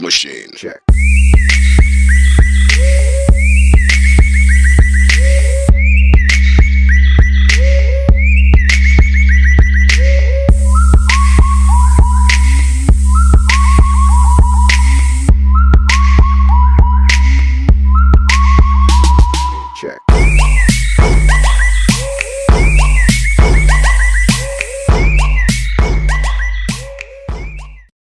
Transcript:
machine. Check.